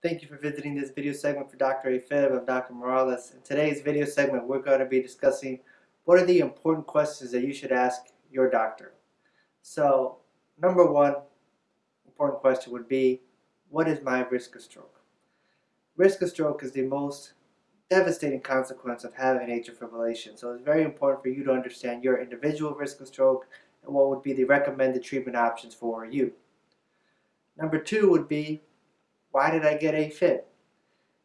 Thank you for visiting this video segment for Dr. Afib of Dr. Morales. In today's video segment, we're going to be discussing what are the important questions that you should ask your doctor. So, number one important question would be, what is my risk of stroke? Risk of stroke is the most devastating consequence of having atrial fibrillation. So it's very important for you to understand your individual risk of stroke and what would be the recommended treatment options for you. Number two would be why did I get AFib?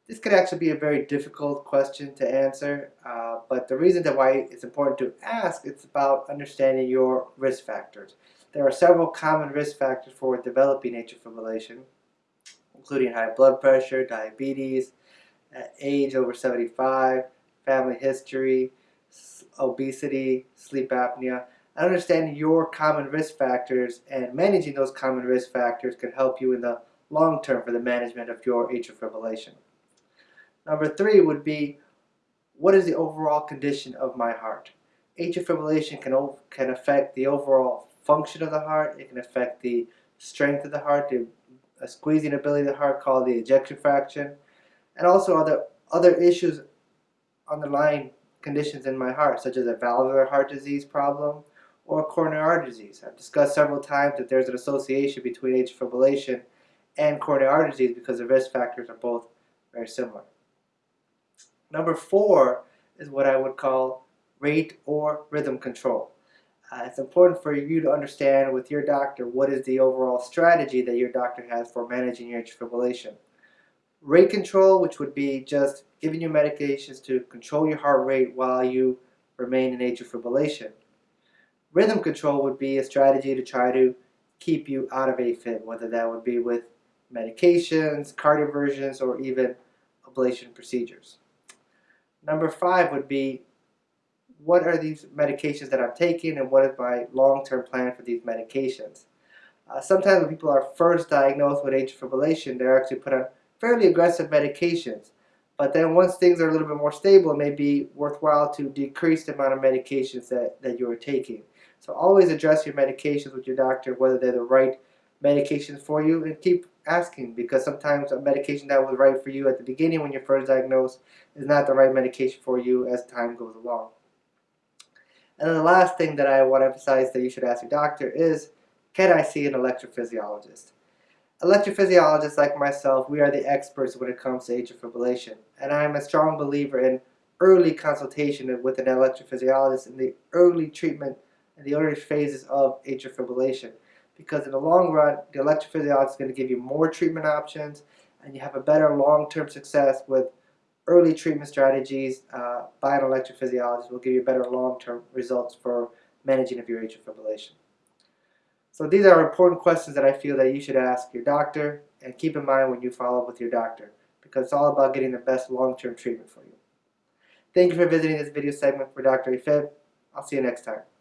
This could actually be a very difficult question to answer, uh, but the reason that why it's important to ask, it's about understanding your risk factors. There are several common risk factors for developing atrial fibrillation, including high blood pressure, diabetes, uh, age over 75, family history, obesity, sleep apnea. Understanding your common risk factors and managing those common risk factors can help you in the long term for the management of your atrial fibrillation. Number three would be, what is the overall condition of my heart? Atrial fibrillation can, can affect the overall function of the heart, it can affect the strength of the heart, the squeezing ability of the heart called the ejection fraction, and also other, other issues underlying conditions in my heart, such as a valvular heart disease problem or coronary artery disease. I've discussed several times that there's an association between atrial fibrillation and coronary artery disease because the risk factors are both very similar. Number four is what I would call rate or rhythm control. Uh, it's important for you to understand with your doctor what is the overall strategy that your doctor has for managing your atrial fibrillation. Rate control, which would be just giving you medications to control your heart rate while you remain in atrial fibrillation. Rhythm control would be a strategy to try to keep you out of AFib, whether that would be with medications, cardioversions, or even ablation procedures. Number five would be what are these medications that I'm taking and what is my long-term plan for these medications. Uh, sometimes when people are first diagnosed with atrial fibrillation, they're actually put on fairly aggressive medications. But then once things are a little bit more stable, it may be worthwhile to decrease the amount of medications that, that you are taking. So always address your medications with your doctor, whether they're the right medications for you, and keep asking because sometimes a medication that was right for you at the beginning when you're first diagnosed is not the right medication for you as time goes along. And then the last thing that I want to emphasize that you should ask your doctor is, can I see an electrophysiologist? Electrophysiologists like myself, we are the experts when it comes to atrial fibrillation. And I'm a strong believer in early consultation with an electrophysiologist in the early treatment and the early phases of atrial fibrillation because in the long run, the electrophysiology is going to give you more treatment options and you have a better long-term success with early treatment strategies uh, by an electrophysiologist will give you better long-term results for managing of your atrial fibrillation. So these are important questions that I feel that you should ask your doctor and keep in mind when you follow up with your doctor because it's all about getting the best long-term treatment for you. Thank you for visiting this video segment for Dr. Afib. I'll see you next time.